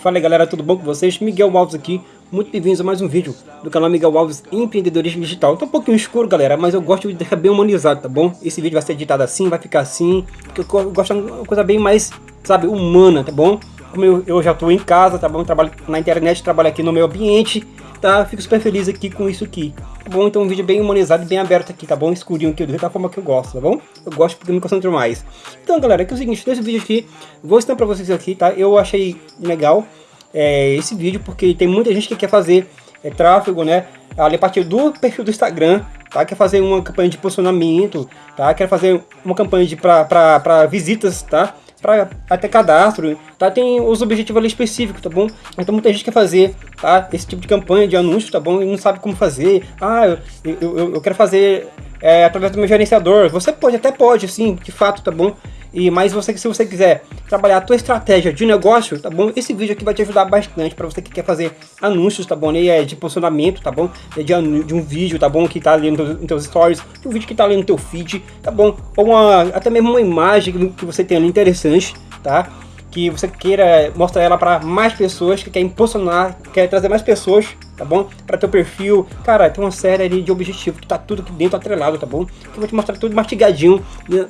Fala galera, tudo bom com vocês? Miguel Alves aqui, muito bem-vindos a mais um vídeo do canal Miguel Alves Empreendedorismo Digital. Tá um pouquinho escuro galera, mas eu gosto de deixar bem humanizado, tá bom? Esse vídeo vai ser editado assim, vai ficar assim, porque eu gosto de uma coisa bem mais, sabe, humana, tá bom? Como eu, eu já tô em casa, tá bom? Trabalho na internet, trabalho aqui no meu ambiente, tá? Fico super feliz aqui com isso aqui, tá bom? Então um vídeo bem humanizado e bem aberto aqui, tá bom? Escurinho aqui, da forma que eu gosto, tá bom? Eu gosto porque eu me concentro mais. Então galera, aqui é o seguinte, nesse vídeo aqui, vou ensinar pra vocês aqui, tá? Eu achei legal é, esse vídeo, porque tem muita gente que quer fazer é, tráfego, né? Ali a partir do perfil do Instagram, tá? Quer fazer uma campanha de posicionamento, tá? Quer fazer uma campanha de para visitas, tá? Para até cadastro, tá? Tem os objetivos ali específicos, tá bom? Então muita gente quer fazer, tá? Esse tipo de campanha de anúncio, tá bom? E não sabe como fazer. Ah, eu, eu, eu quero fazer é, através do meu gerenciador. Você pode, até pode, sim, de fato, tá bom? E mais você se você quiser trabalhar a tua estratégia de negócio, tá bom? Esse vídeo aqui vai te ajudar bastante para você que quer fazer anúncios, tá bom? E é de posicionamento, tá bom? É de, de um vídeo, tá bom? Que tá ali nos teus stories, um vídeo que tá ali no teu feed, tá bom? Ou uma, até mesmo uma imagem que você tem ali interessante, tá? que você queira mostrar ela para mais pessoas, que quer impulsionar, quer trazer mais pessoas, tá bom? Para teu perfil. Cara, tem uma série ali de objetivos que tá tudo aqui dentro atrelado, tá bom? Que eu vou te mostrar tudo mastigadinho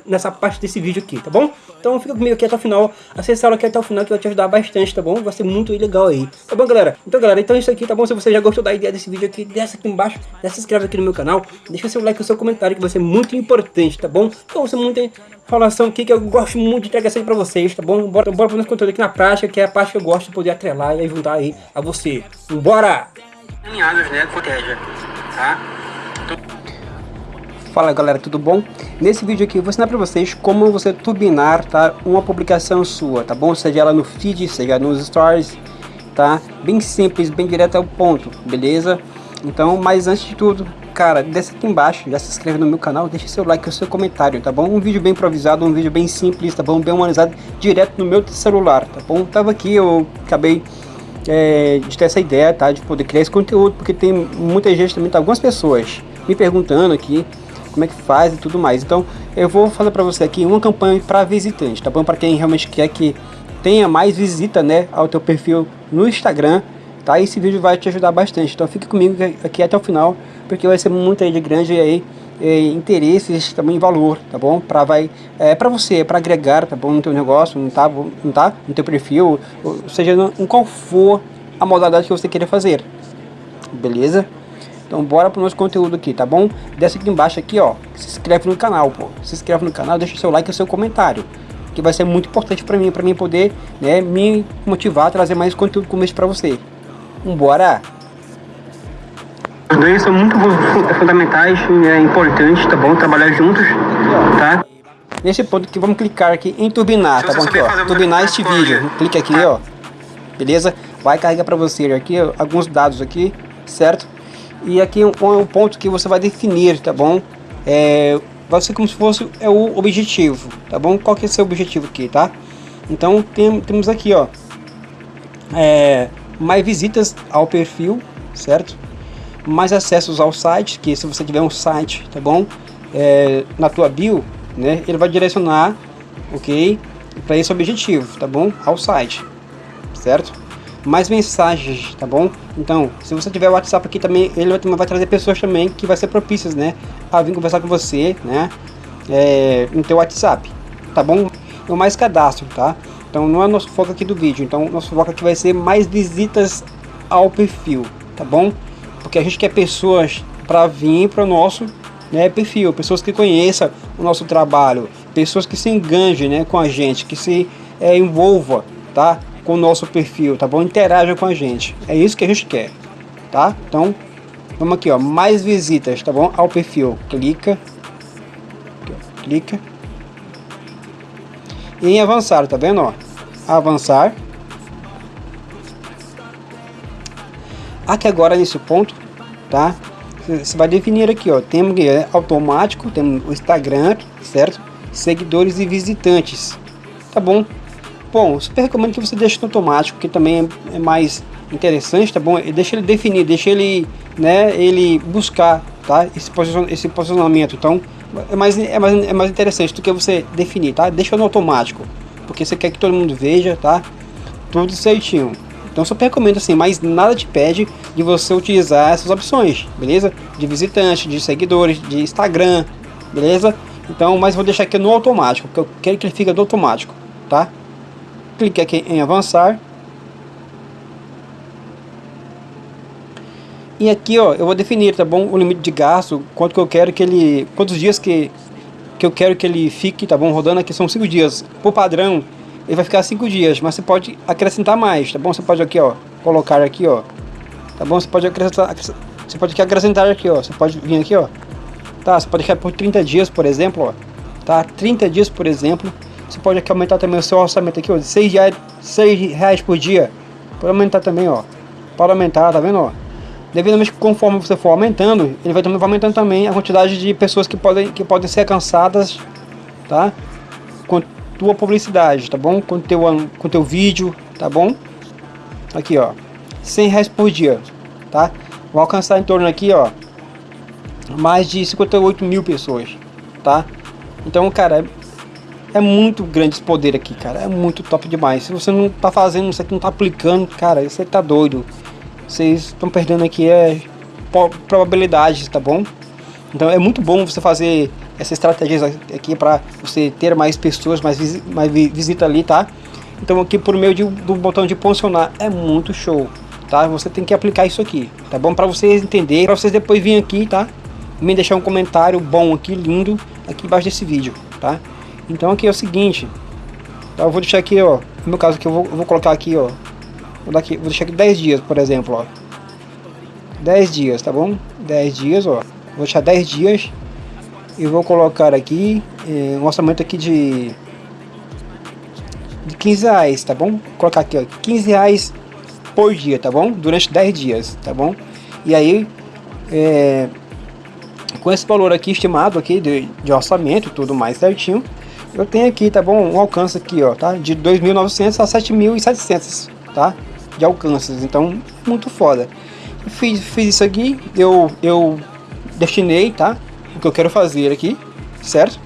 nessa parte desse vídeo aqui, tá bom? Então fica comigo aqui até o final, acessa ela aqui até o final que vai te ajudar bastante, tá bom? Vai ser muito legal aí, tá bom galera? Então galera, então é isso aqui, tá bom? Se você já gostou da ideia desse vídeo aqui, desce aqui embaixo, já se inscreve aqui no meu canal, deixa seu like e seu comentário que vai ser muito importante, tá bom? Então ser muito informação aqui que eu gosto muito de entregar isso aí pra vocês, tá bom? Bora, bora pro nosso conteúdo aqui na prática, que é a parte que eu gosto de poder atrelar e ajudar aí a você. Bora! Né, tá? Fala galera, tudo bom? Nesse vídeo aqui eu vou ensinar pra vocês como você turbinar, tá? Uma publicação sua, tá bom? Seja ela no feed, seja nos stories, tá? Bem simples, bem direto ao ponto, beleza? Então, mas antes de tudo, cara, desce aqui embaixo, já se inscreve no meu canal, deixa seu like e seu comentário, tá bom? Um vídeo bem improvisado, um vídeo bem simples, tá bom? Bem humanizado, direto no meu celular, tá bom? Tava aqui, eu acabei é, de ter essa ideia, tá? De poder criar esse conteúdo, porque tem muita gente também, tá? algumas pessoas me perguntando aqui como é que faz e tudo mais. Então, eu vou fazer para você aqui uma campanha para visitante, tá bom? Para quem realmente quer que tenha mais visita, né, ao teu perfil no Instagram, tá? Esse vídeo vai te ajudar bastante, então fique comigo aqui até o final, porque vai ser muito aí de grande aí é, interesses também valor, tá bom? Para vai é para você, para agregar, tá bom, no teu negócio, não tá, não tá, no teu perfil, ou seja, em qual for a modalidade que você queira fazer. Beleza? Então bora pro nosso conteúdo aqui, tá bom? Desce aqui embaixo aqui, ó, se inscreve no canal, pô. Se inscreve no canal, deixa seu like e seu comentário que vai ser muito importante para mim, para mim poder né, me motivar a trazer mais conteúdo como esse para você. Vambora! Os dois são muito fundamentais e é importante, tá bom? Trabalhar juntos, tá? Nesse ponto aqui, vamos clicar aqui em turbinar, tá bom? Aqui, ó, turbinar este vídeo. Clique aqui, ó. Beleza? Vai carregar para você aqui ó, alguns dados aqui, certo? E aqui um, um ponto que você vai definir, tá bom? É, vai ser como se fosse é o objetivo, tá bom? Qual que é o seu objetivo aqui, tá? Então tem, temos aqui, ó, é, mais visitas ao perfil, certo? Mais acessos ao site, que se você tiver um site, tá bom? É, na tua bio, né? Ele vai direcionar, ok? Para esse objetivo, tá bom? Ao site, certo? Mais mensagens, tá bom? Então, se você tiver o WhatsApp aqui também, ele vai, trazer pessoas também que vai ser propícias, né? A vir conversar com você, né? É, no teu WhatsApp, tá bom? E mais cadastro, tá? Então não é nosso foco aqui do vídeo, então nosso foco aqui vai ser mais visitas ao perfil, tá bom? Porque a gente quer pessoas para vir para o nosso né, perfil, pessoas que conheçam o nosso trabalho, pessoas que se enganjem né, com a gente, que se é, envolva tá, com o nosso perfil, tá bom? Interaja com a gente, é isso que a gente quer, tá? Então, vamos aqui, ó, mais visitas, tá bom? Ao perfil, clica, clica, e em avançar, tá vendo? Ó? Avançar. Aqui agora nesse ponto, tá? Você vai definir aqui, ó, temos é automático, temos o Instagram, certo? Seguidores e visitantes, tá bom? Bom, super recomendo que você deixe no automático, que também é, é mais interessante, tá bom? E deixa ele definir, deixa ele, né, ele buscar, tá? Esse, posicion esse posicionamento. Então, é mais, é mais, é mais interessante do que você definir, tá? Deixa no automático, porque você quer que todo mundo veja, tá? Tudo certinho. Então só recomendo assim, mas nada te pede de você utilizar essas opções, beleza? De visitante, de seguidores, de Instagram, beleza? Então, mas vou deixar aqui no automático, porque eu quero que ele fique no automático, tá? Clique aqui em avançar. E aqui, ó, eu vou definir, tá bom? O limite de gasto, quanto que eu quero que ele, quantos dias que que eu quero que ele fique, tá bom? Rodando aqui são 5 dias. Por padrão, ele vai ficar 5 dias, mas você pode acrescentar mais, tá bom? Você pode aqui, ó, colocar aqui, ó. Tá bom? Você pode acrescentar, você pode aqui acrescentar aqui, ó. Você pode vir aqui, ó. Tá, você pode deixar por 30 dias, por exemplo, ó. Tá? 30 dias, por exemplo. Você pode aqui aumentar também o seu orçamento aqui, ó, de 6 reais, 6 reais por dia. Pode aumentar também, ó. Pode aumentar, tá vendo, ó? devidamente conforme você for aumentando, ele vai, vai aumentando também a quantidade de pessoas que podem, que podem ser alcançadas, tá? Tua publicidade, tá bom? Com teu, com teu vídeo, tá bom? Aqui, ó, 100 reais por dia, tá? Vou alcançar em torno aqui, ó, mais de 58 mil pessoas, tá? Então, cara, é, é muito grande esse poder aqui, cara, é muito top demais. Se você não tá fazendo, você não tá aplicando, cara, você tá doido vocês estão perdendo aqui é probabilidades, tá bom? Então é muito bom você fazer essa estratégia aqui para você ter mais pessoas, mais, mais visita ali, tá? Então aqui por meio de, do botão de posicionar é muito show, tá? Você tem que aplicar isso aqui, tá bom? Para vocês entenderem, para vocês depois virem aqui, tá? Me deixar um comentário bom aqui, lindo, aqui embaixo desse vídeo, tá? Então aqui é o seguinte, tá? eu vou deixar aqui, ó, no meu caso aqui eu vou, eu vou colocar aqui, ó, Vou, daqui, vou deixar aqui 10 dias, por exemplo, ó. 10 dias, tá bom? 10 dias, ó. Vou deixar 10 dias. E vou colocar aqui eh, um orçamento aqui de... De 15 reais, tá bom? Vou colocar aqui, ó. 15 reais por dia, tá bom? Durante 10 dias, tá bom? E aí, é, com esse valor aqui estimado aqui de, de orçamento tudo mais certinho, eu tenho aqui, tá bom? Um alcance aqui, ó, tá? De 2.900 a 7.700, tá? de alcances, então muito foda. fiz, fiz isso aqui, eu, eu destinei, tá? O que eu quero fazer aqui, certo?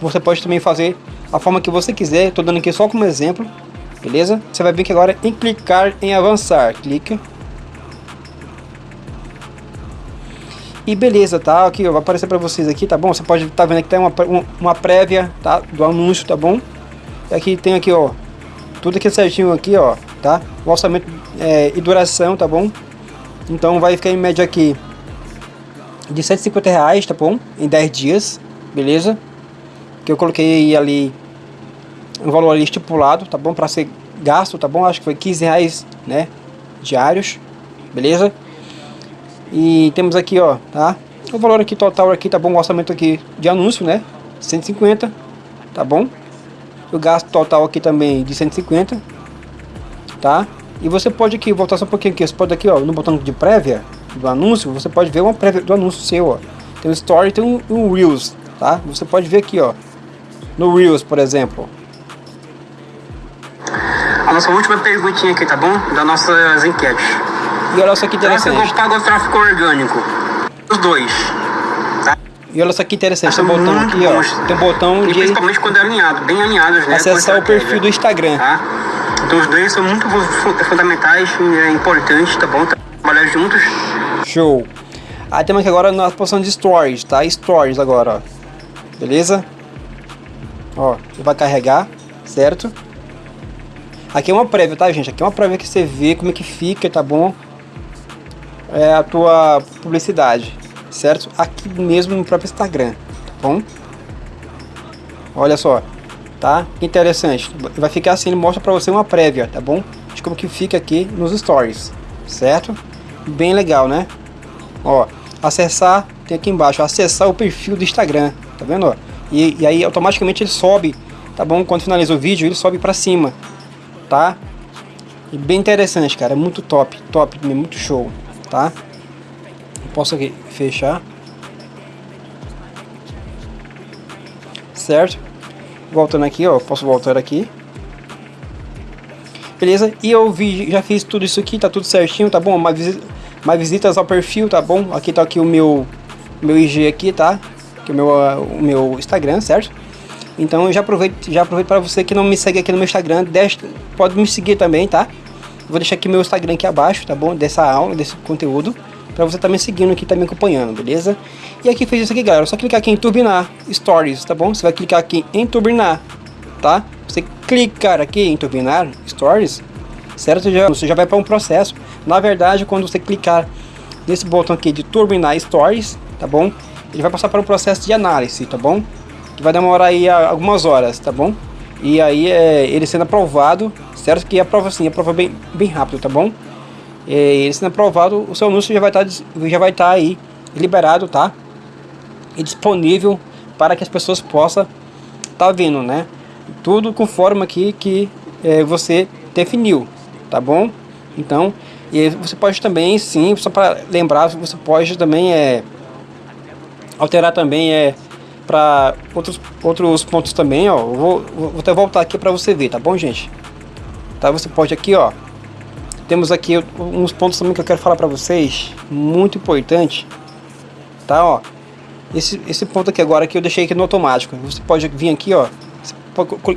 Você, pode também fazer a forma que você quiser, estou dando aqui só como exemplo, beleza? Você vai ver que agora em clicar em avançar, clica. E beleza, tá? Aqui vai aparecer para vocês aqui, tá bom? Você pode estar tá vendo que tem uma, uma prévia, tá? Do anúncio, tá bom? E aqui tem aqui, ó, tudo aqui certinho aqui, ó, tá? O orçamento é, e duração, tá bom? Então vai ficar em média aqui de 150 reais, tá bom? Em 10 dias, beleza? Que eu coloquei ali um valor ali estipulado, tá bom? Para ser gasto, tá bom? Acho que foi 15 reais, né? Diários, beleza? E temos aqui, ó, tá? O valor aqui total aqui, tá bom? O orçamento aqui de anúncio, né? 150, tá bom? O gasto total aqui também de 150, tá? E você pode aqui, voltar só um pouquinho aqui, você pode aqui, ó, no botão de prévia do anúncio, você pode ver uma prévia do anúncio seu, ó. Tem o Story tem um, um Reels, tá? Você pode ver aqui, ó, no Reels, por exemplo. A nossa última perguntinha aqui, tá bom? Das nossas enquetes. E olha só que interessante. Tráfego pago ou tráfego orgânico? Os dois. Tá? E olha só que interessante, tem um botão aqui, ó. Tem um botão de... Principalmente quando é alinhado, bem alinhados, né? Acessar o perfil do Instagram. Tá? Então os dois são muito fundamentais e é importante, tá bom? Trabalhar juntos. Show. Aí temos aqui agora na posição de Stories, tá? Stories agora, ó. Beleza? Ó, ele vai carregar, certo? Aqui é uma prévia, tá, gente? Aqui é uma prévia que você vê como é que fica, tá bom? É a tua publicidade, certo? Aqui mesmo no próprio Instagram, tá bom? Olha só, tá? Interessante. Vai ficar assim, ele mostra para você uma prévia, tá bom? De como que fica aqui nos stories, certo? Bem legal, né? Ó, acessar, tem aqui embaixo, acessar o perfil do Instagram, tá vendo? Ó? E, e aí automaticamente ele sobe, tá bom? Quando finaliza o vídeo, ele sobe para cima, tá? E bem interessante, cara, muito top, top, muito show, tá? Posso aqui fechar. Certo? voltando aqui, ó, posso voltar aqui. Beleza? E eu vi, já fiz tudo isso aqui, tá tudo certinho, tá bom? Visita, mais visitas ao perfil, tá bom? Aqui tá aqui o meu, meu IG aqui, tá? que é o meu, o meu Instagram, certo? Então eu já aproveito, já aproveito para você que não me segue aqui no meu Instagram, deixa, pode me seguir também, tá? Vou deixar aqui meu Instagram aqui abaixo, tá bom? Dessa aula, desse conteúdo, para você estar tá seguindo aqui, tá me acompanhando, beleza? E aqui fez isso aqui, galera, só clicar aqui em turbinar stories, tá bom? Você vai clicar aqui em turbinar, tá? Você clicar aqui em turbinar stories, certo? Já, você já vai para um processo. Na verdade, quando você clicar nesse botão aqui de turbinar stories, tá bom? Ele vai passar para um processo de análise, tá bom? Que vai demorar aí algumas horas, tá bom? E aí é, ele sendo aprovado, certo? Que aprova assim, aprova bem, bem rápido, tá bom? É, ele sendo aprovado, o seu anúncio já vai estar tá, já vai estar tá aí liberado, tá? E disponível para que as pessoas possam tá vendo, né? Tudo conforme aqui que é, você definiu, tá bom? Então, e você pode também, sim, só para lembrar, você pode também é alterar também é para outros outros pontos também, ó. Vou, vou até voltar aqui para você ver, tá bom, gente? Tá? Você pode aqui, ó. Temos aqui uns pontos também que eu quero falar para vocês, muito importante, tá? Ó, esse esse ponto aqui agora que eu deixei aqui no automático. Você pode vir aqui, ó.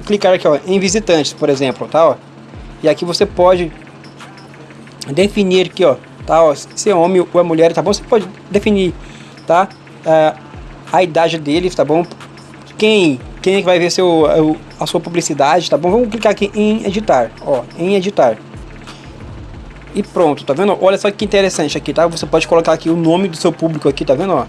Clicar aqui, ó, em visitantes, por exemplo, tá? Ó. E aqui você pode definir aqui, ó, tá? Ó, se é homem ou é mulher, tá bom? Você pode definir, tá? Uh, a idade deles, tá bom? Quem, quem é vai ver seu, a sua publicidade, tá bom? Vamos clicar aqui em editar, ó, em editar. E pronto, tá vendo? Olha só que interessante aqui, tá? Você pode colocar aqui o nome do seu público aqui, tá vendo, ó?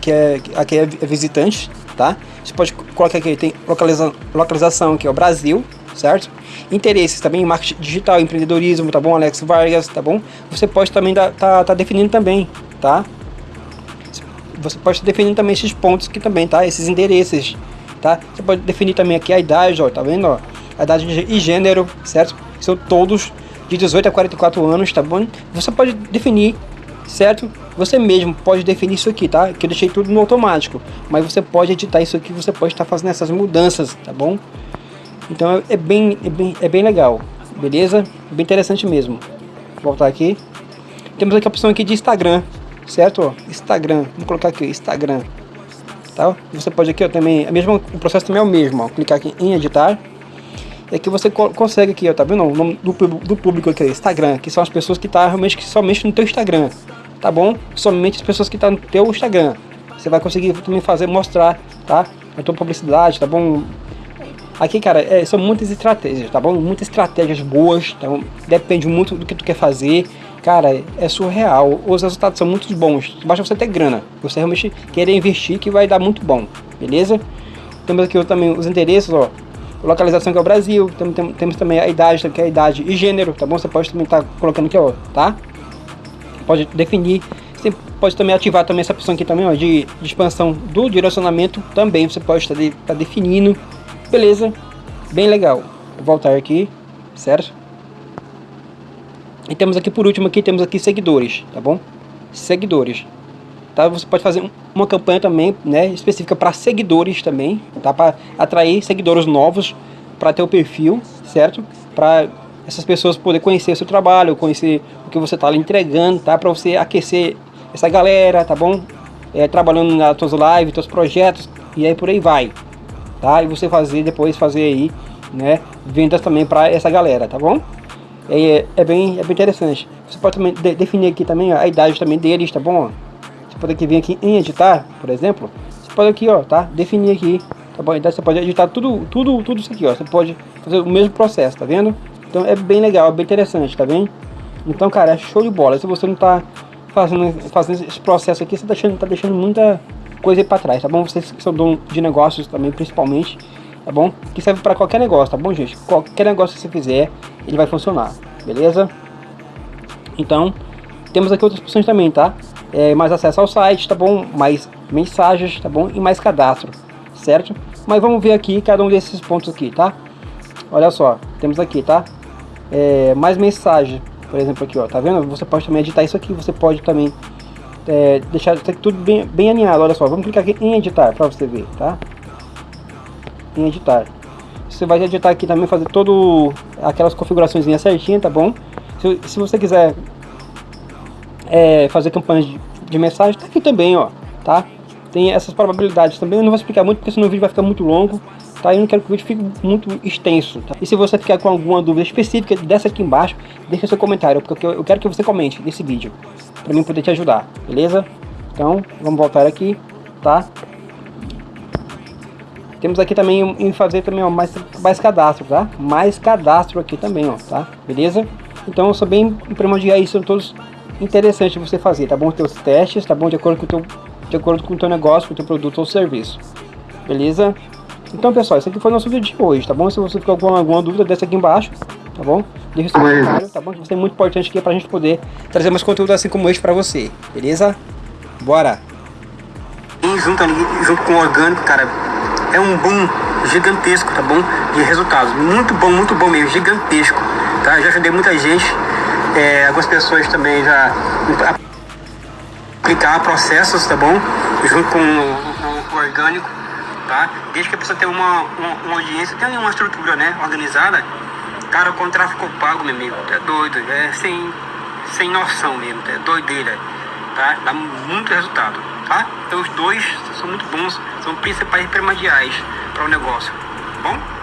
Que é, aqui é visitante, tá? Você pode colocar aqui, tem localiza, localização aqui, ó, Brasil, certo? Interesses também, marketing digital, empreendedorismo, tá bom? Alex Vargas, tá bom? Você pode também dar, tá, tá definindo também, tá? Você pode definir também esses pontos aqui também, tá? Esses endereços, tá? Você pode definir também aqui a idade, ó, tá vendo, ó? A idade e gênero, certo? São todos de 18 a 44 anos, tá bom? Você pode definir, certo? Você mesmo pode definir isso aqui, tá? Que eu deixei tudo no automático, mas você pode editar isso aqui, você pode estar fazendo essas mudanças, tá bom? Então é bem, é bem, é bem legal, beleza? Bem interessante mesmo. Vou voltar aqui. Temos aqui a opção aqui de Instagram, certo? Instagram, vou colocar aqui, Instagram. Tá? Você pode aqui ó, também, a mesma, o processo também é o mesmo, ó, clicar aqui em editar. E aqui você co consegue aqui, ó, tá vendo? O nome do, do público aqui, Instagram, que são as pessoas que tá realmente que somente no teu Instagram, tá bom? Somente as pessoas que estão tá no teu Instagram. Você vai conseguir também fazer, mostrar, tá? A tua publicidade, tá bom? Aqui, cara, é, são muitas estratégias, tá bom? Muitas estratégias boas, tá bom? Depende muito do que tu quer fazer. Cara, é surreal. Os resultados são muito bons. Basta você ter grana. Você realmente querer investir que vai dar muito bom, beleza? Temos aqui também os endereços, ó. Localização que é o Brasil. Temos, temos também a idade, que é a idade e gênero, tá bom? Você pode também estar tá colocando aqui, ó, tá? Pode definir. Você pode também ativar também essa opção aqui também, ó, de, de expansão do direcionamento também. Você pode estar de, tá definindo Beleza, bem legal. Vou voltar aqui, certo? E temos aqui por último aqui, temos aqui seguidores, tá bom? Seguidores. Tá? Você pode fazer uma campanha também, né, específica para seguidores também, tá? Para atrair seguidores novos para teu perfil, certo? Para essas pessoas poder conhecer o seu trabalho, conhecer o que você está entregando, tá? Para você aquecer essa galera, tá bom? É, trabalhando nas tuas lives, teus projetos e aí por aí vai, tá? E você fazer depois fazer aí, né, vendas também para essa galera, tá bom? É, é, bem, é bem interessante. Você pode também de, definir aqui também a idade também deles, tá bom? Você pode aqui vir aqui em editar, por exemplo. Você pode aqui, ó, tá? Definir aqui, tá bom? Então você pode editar tudo, tudo, tudo isso aqui, ó. Você pode fazer o mesmo processo, tá vendo? Então é bem legal, é bem interessante, tá vendo? Então, cara, é show de bola. Se você não tá fazendo, fazendo esse processo aqui, você tá deixando, tá deixando muita coisa aí pra trás, tá bom? Vocês que são dono de negócios também, principalmente, tá bom? Que serve para qualquer negócio, tá bom, gente? Qualquer negócio que você fizer, ele vai funcionar, beleza? Então, temos aqui outras opções também, tá? É, mais acesso ao site, tá bom? Mais mensagens, tá bom? E mais cadastro, certo? Mas vamos ver aqui cada um desses pontos aqui, tá? Olha só, temos aqui, tá? É, mais mensagem, por exemplo aqui, ó, tá vendo? Você pode também editar isso aqui, você pode também é, deixar tudo bem, bem alinhado. Olha só, vamos clicar aqui em editar para você ver, tá? Em editar. Você vai editar aqui também, fazer todo aquelas configurações certinha, tá bom? Se, se você quiser é, fazer campanhas de, de mensagem, tá aqui também, ó, tá? tem essas probabilidades também. Eu não vou explicar muito porque senão o vídeo vai ficar muito longo, tá? Eu não quero que o vídeo fique muito extenso, tá? E se você ficar com alguma dúvida específica, dessa aqui embaixo, deixa seu comentário, porque eu quero que você comente nesse vídeo, para mim poder te ajudar, beleza? Então, vamos voltar aqui, tá? Temos aqui também em fazer também ó, mais, mais cadastro, tá? Mais cadastro aqui também, ó, tá? Beleza? Então, são bem primordiais, são todos interessantes você fazer, tá bom? Teus testes, tá bom? De acordo com o teu, de acordo com o teu negócio, com o teu produto ou serviço. Beleza? Então, pessoal, esse aqui foi o nosso vídeo de hoje, tá bom? Se você ficou com alguma dúvida, desce aqui embaixo, tá bom? Deixa seu comentário, tá bom? Que isso é muito importante aqui pra gente poder trazer mais conteúdo assim como este pra você, beleza? Bora! E junto, ali, junto com o orgânico, cara, é um boom gigantesco, tá bom? De resultados. Muito bom, muito bom mesmo, gigantesco. Tá? Já ajudei muita gente, é, algumas pessoas também já aplicar processos, tá bom? Junto com o, o, o orgânico, tá? Desde que a pessoa tenha uma, uma, uma audiência, tenha uma estrutura, né, organizada, cara, com tráfego pago, meu amigo, é doido, é sem, sem noção mesmo, é doideira, tá? Dá muito resultado, tá? Então os dois são muito bons, são principais primordiais para o negócio, tá bom?